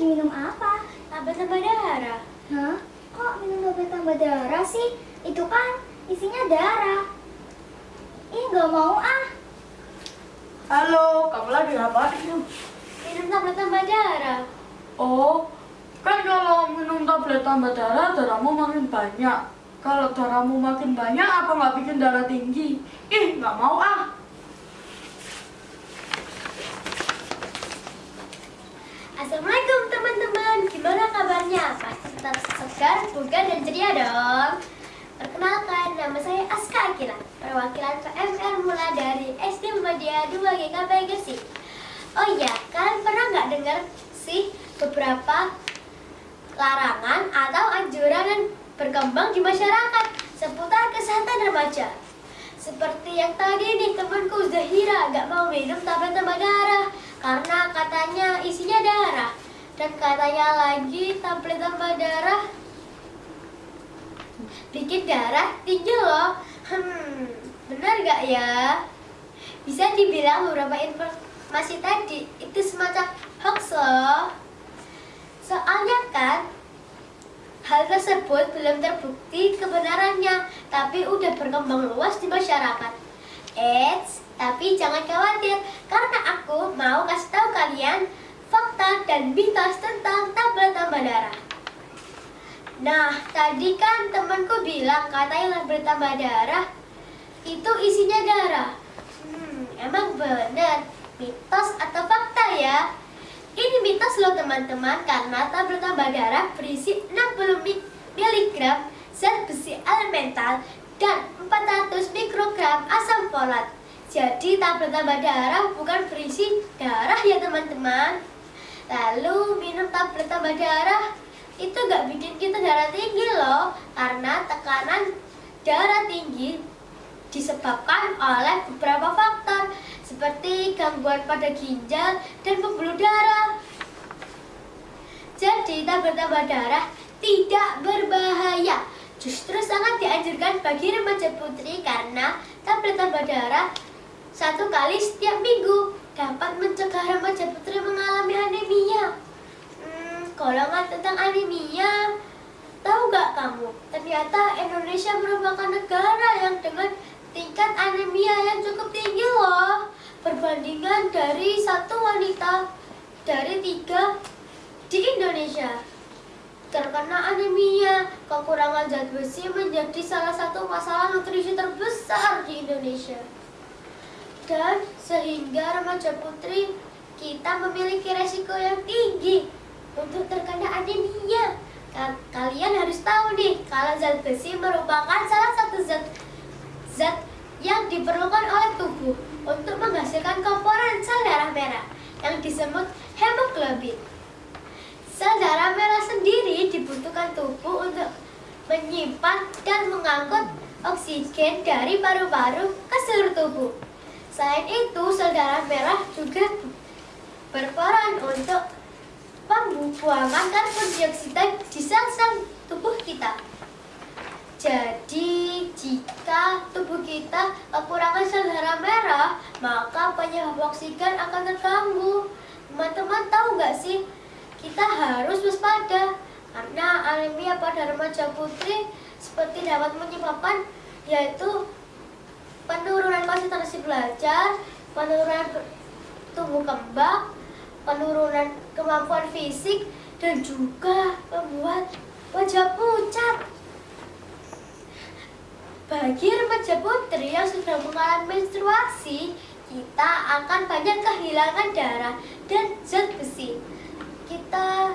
lagi minum apa? Tablet tambah darah. Hah? Kok minum tablet tambah darah sih? Itu kan isinya darah. Ih, nggak mau ah. Halo, kamu lagi ngapain? Minum tablet tambah darah. Oh, kan kalau minum tablet tambah darah, darahmu makin banyak. Kalau darahmu makin banyak, apa nggak bikin darah tinggi? Ih, nggak mau ah. Assalamualaikum? Pasti tetap segar, bugar, dan ceria dong. Perkenalkan, nama saya Aska Akila, perwakilan PMR Mula dari SD Muhammadiyah 2 GKP Gresik. Oh iya, kalian pernah nggak dengar sih beberapa larangan atau anjuran yang berkembang di masyarakat seputar kesehatan remaja? Seperti yang tadi nih temanku Zahira nggak mau minum tablet tambah darah karena katanya isinya darah dan katanya lagi tablet tambah darah bikin darah tinggi loh. Hmm, benar gak ya? Bisa dibilang beberapa informasi tadi itu semacam hoax loh. Soalnya kan hal tersebut belum terbukti kebenarannya, tapi udah berkembang luas di masyarakat. Eits, tapi jangan khawatir, karena aku mau kasih tahu kalian fakta dan mitos tentang tablet tambah darah. Nah, tadi kan temanku bilang katanya tablet tambah darah itu isinya darah. Hmm, emang bener, mitos atau fakta ya? Ini mitos loh teman-teman, karena tablet tambah darah berisi 60 mg zat besi elemental dan 400 mikrogram asam folat. Jadi tablet tambah darah bukan berisi darah ya teman-teman. Lalu minum tablet tambah darah itu gak bikin kita darah tinggi loh, karena tekanan darah tinggi disebabkan oleh beberapa faktor seperti gangguan pada ginjal dan pembuluh darah. Jadi tablet tambah darah tidak berbahaya, justru sangat dianjurkan bagi remaja putri karena tablet tambah darah satu kali setiap minggu dapat mencegah remaja putri mengalami anemia. Hmm, tentang anemia, tahu gak kamu? Ternyata Indonesia merupakan negara yang dengan tingkat anemia yang cukup tinggi loh. Perbandingan dari satu wanita dari tiga di Indonesia. Terkena anemia kekurangan zat besi menjadi salah satu masalah nutrisi terbesar di Indonesia. Dan sehingga remaja putri kita memiliki resiko yang tinggi untuk terkena anemia kalian harus tahu nih kalau zat besi merupakan salah satu zat zat yang diperlukan oleh tubuh untuk menghasilkan komponen sel darah merah yang disebut hemoglobin. Sel darah merah sendiri dibutuhkan tubuh untuk menyimpan dan mengangkut oksigen dari paru-paru ke seluruh tubuh. Selain itu, sel darah merah juga berperan untuk pembuangan karbon dioksida di sel-sel tubuh kita. Jadi, jika tubuh kita kekurangan sel darah merah, maka penyebab oksigen akan terganggu. Teman-teman tahu nggak sih, kita harus waspada karena anemia pada remaja putri seperti dapat menyebabkan yaitu penurunan konsentrasi belajar, penurunan tumbuh kembang, penurunan kemampuan fisik, dan juga membuat wajah pucat. Bagi remaja putri yang sudah mengalami menstruasi, kita akan banyak kehilangan darah dan zat besi. Kita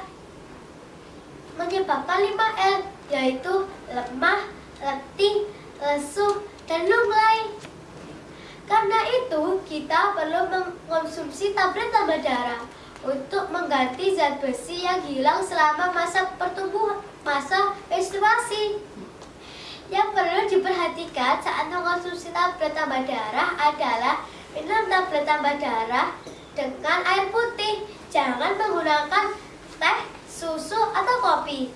menyebabkan 5L, yaitu lemah, letih, lesu, dan lunglai. Karena itu, kita perlu mengonsumsi tablet tambah darah untuk mengganti zat besi yang hilang selama masa pertumbuhan masa menstruasi. Yang perlu diperhatikan saat mengonsumsi tablet tambah darah adalah minum tablet tambah darah dengan air putih. Jangan menggunakan teh, susu, atau kopi.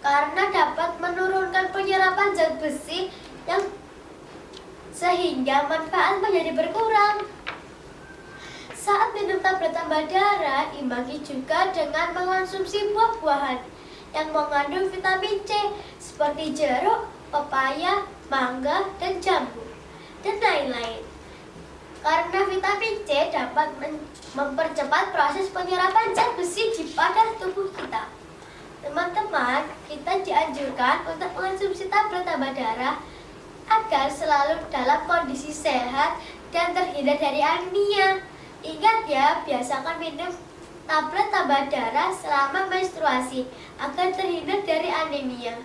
Karena dapat menurunkan penyerapan zat besi yang sehingga manfaat menjadi berkurang. Saat minum tablet tambah darah imbangi juga dengan mengonsumsi buah-buahan yang mengandung vitamin C seperti jeruk, pepaya, mangga, dan jambu, dan lain-lain. Karena vitamin C dapat mempercepat proses penyerapan zat besi di pada tubuh kita. Teman-teman, kita dianjurkan untuk mengonsumsi tablet tambah darah agar selalu dalam kondisi sehat dan terhindar dari anemia. Ingat ya, biasakan minum tablet tambah darah selama menstruasi agar terhindar dari anemia.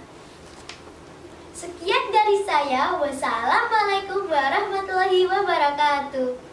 Sekian dari saya. Wassalamualaikum warahmatullahi wabarakatuh.